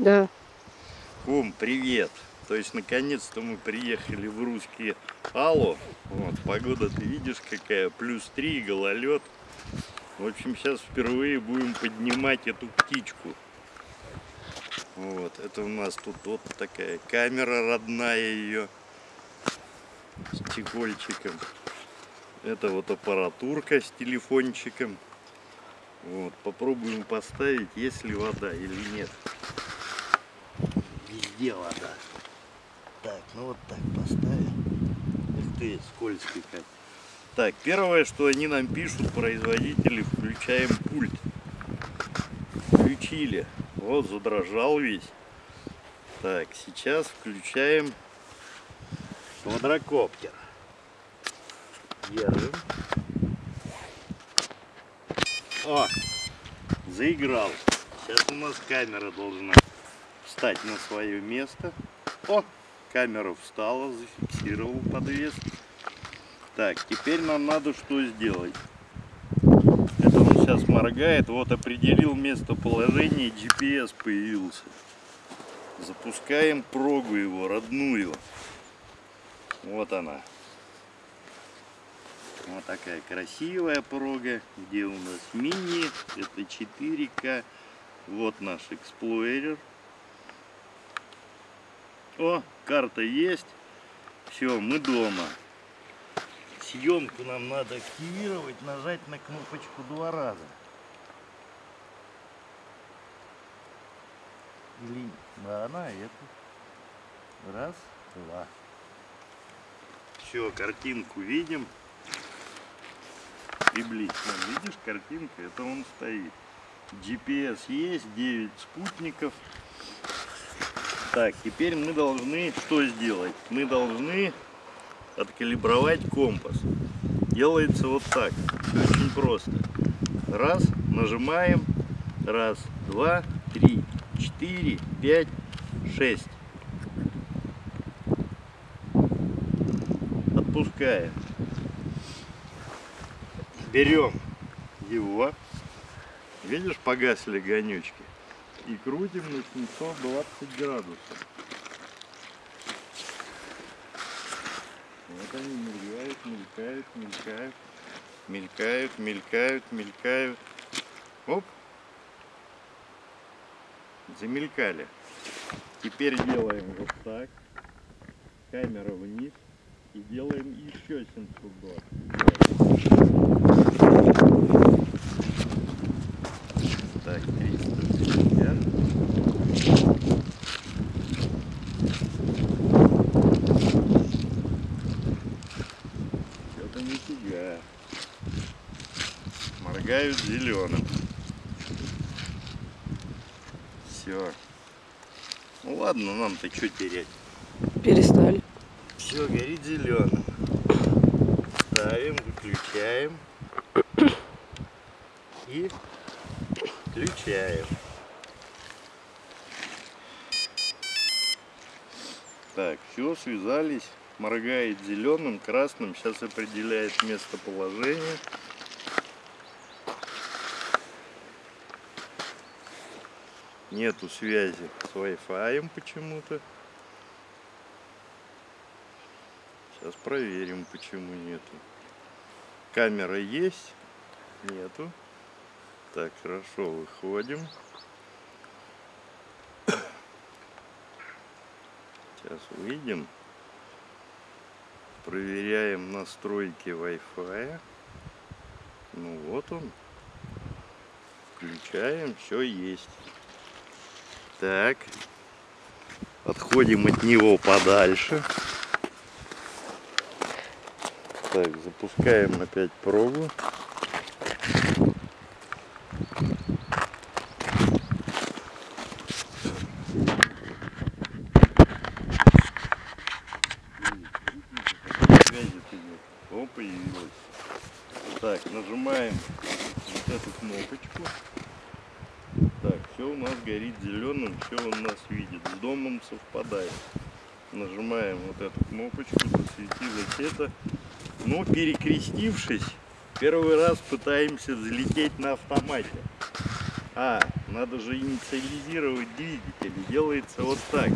Да. Кум, привет. То есть, наконец-то мы приехали в русский Алло. Вот, погода ты видишь какая, плюс 3, гололед. В общем, сейчас впервые будем поднимать эту птичку. Вот, это у нас тут вот такая камера родная ее с чехольчиком. Это вот аппаратурка с телефончиком. Вот, попробуем поставить, есть ли вода или нет. Везде вода. Так, ну вот так поставим. Ух ты, скользкий как. Так, первое, что они нам пишут, производители, включаем пульт. Включили. Вот, задрожал весь. Так, сейчас включаем квадрокоптер. Держим. О, заиграл. Сейчас у нас камера должна встать на свое место. О, камера встала, зафиксировал подвес. Так, теперь нам надо что сделать? Это он сейчас моргает. Вот определил местоположение, GPS появился. Запускаем прогу его, родную. Вот она. Вот такая красивая прога. Где у нас мини? Это 4К. Вот наш эксплойер. О, карта есть. Все, мы дома. Съемку нам надо активировать, нажать на кнопочку два раза. Или да, на эту. Раз, два. Все, картинку видим. Приблизительно. Видишь, картинка, это он стоит. GPS есть, 9 спутников. Так, теперь мы должны что сделать? Мы должны откалибровать компас. Делается вот так. Очень просто. Раз, нажимаем. Раз, два, три, четыре, пять, шесть. Отпускаем. Берем его. Видишь, погасли огонечки. И крутим на 720 градусов. Вот они мелькают, мелькают, мелькают. Мелькают, мелькают, мелькают. Оп. Замелькали. Теперь делаем вот так. Камера вниз. И делаем еще 720. Моргают зеленым. Все. Ну ладно, нам-то что терять. Перестали. Все, горит зеленым. Ставим, выключаем. И включаем. Так, все, связались. Моргает зеленым, красным. Сейчас определяет местоположение. Нету связи с Wi-Fi почему-то. Сейчас проверим, почему нету. Камера есть? Нету. Так, хорошо, выходим. Сейчас увидим. Проверяем настройки Wi-Fi. Ну вот он. Включаем, все есть. Так. Отходим от него подальше. Так, запускаем опять пробу. О, появилась. Так, нажимаем вот эту кнопочку все у нас горит зеленым, все он нас видит. С домом совпадает. Нажимаем вот эту кнопочку, засветилось это. Но перекрестившись, первый раз пытаемся взлететь на автомате. А, надо же инициализировать двигатель. Делается вот так.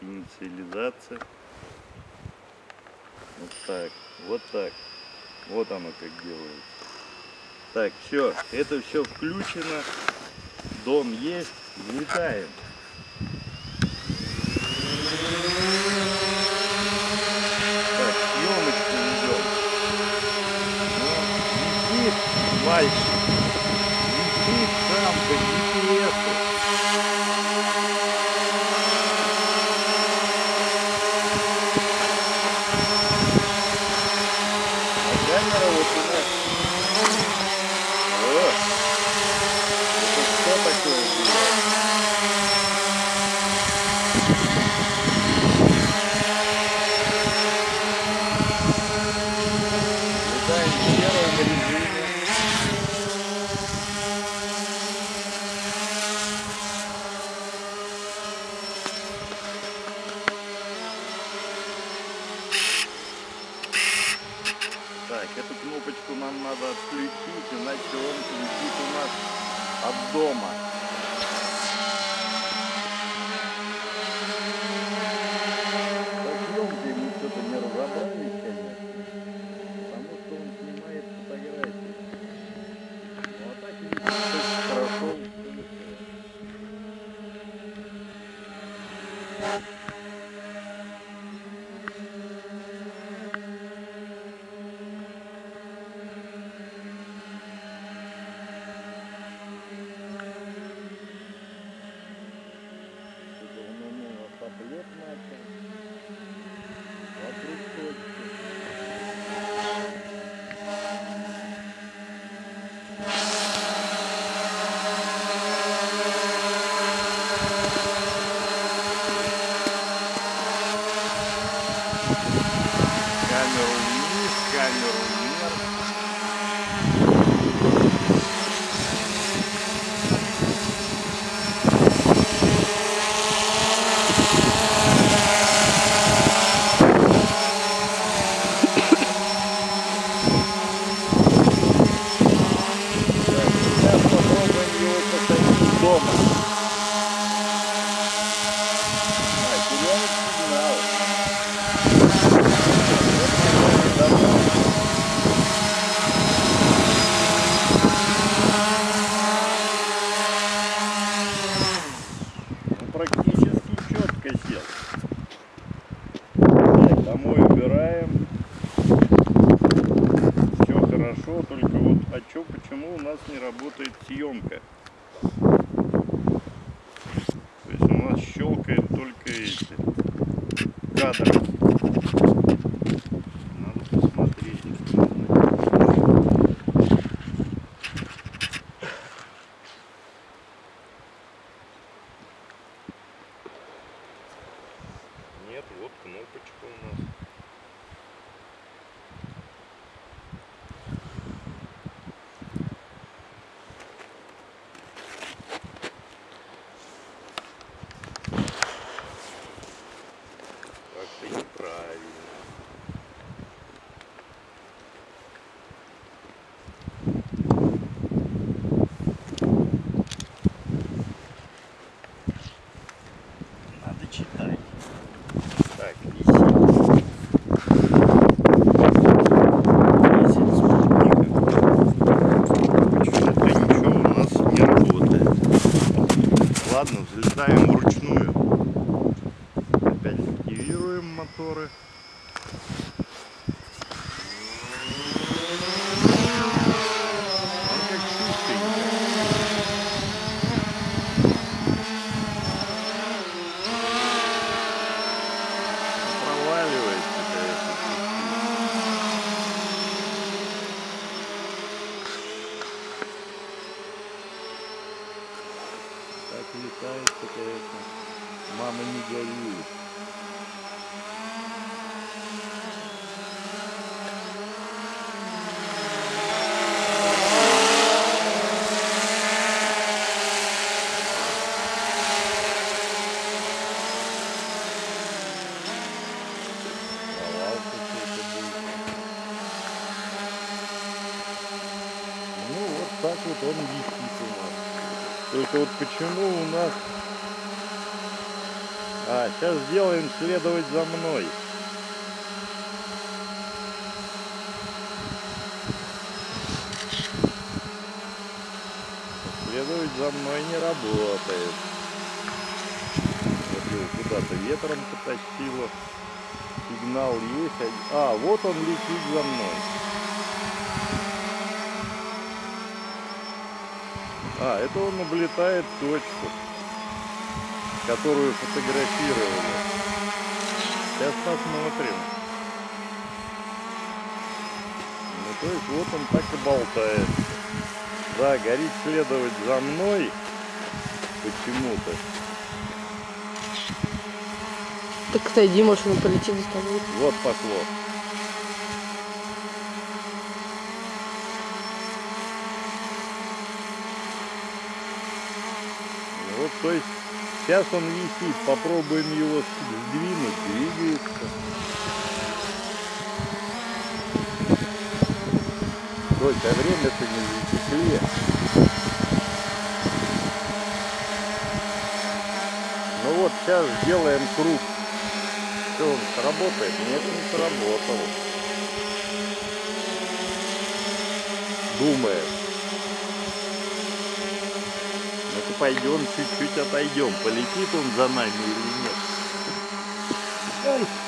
инициализация. Вот так, вот так. Вот оно как делается. Так, все, это все включено. Дом есть, летаем. Так, съемочку идем. Ну, вот, а висит мальчик. Thank you. надо отключить, иначе он летит у нас от дома. моторы. так летает, конечно. Мама не горюет. Вот он висит у нас. Только вот почему у нас... А, сейчас сделаем следовать за мной. Следовать за мной не работает. Вот его куда-то ветром потащило. Сигнал есть. А, вот он летит за мной. А, это он облетает точку, которую фотографировали. Сейчас посмотрим. Ну, то есть вот он так и болтает. Да, горит следовать за мной почему-то. Так отойди, может он полетит за тобой. Вот поклон. Вот, то есть, сейчас он висит, попробуем его сдвинуть, двигается. Только время-то не засекли. Ну вот, сейчас сделаем круг. Что он сработает? Нет, не сработал. Думает. Пойдем, чуть-чуть отойдем. Полетит он за нами или нет? Ай.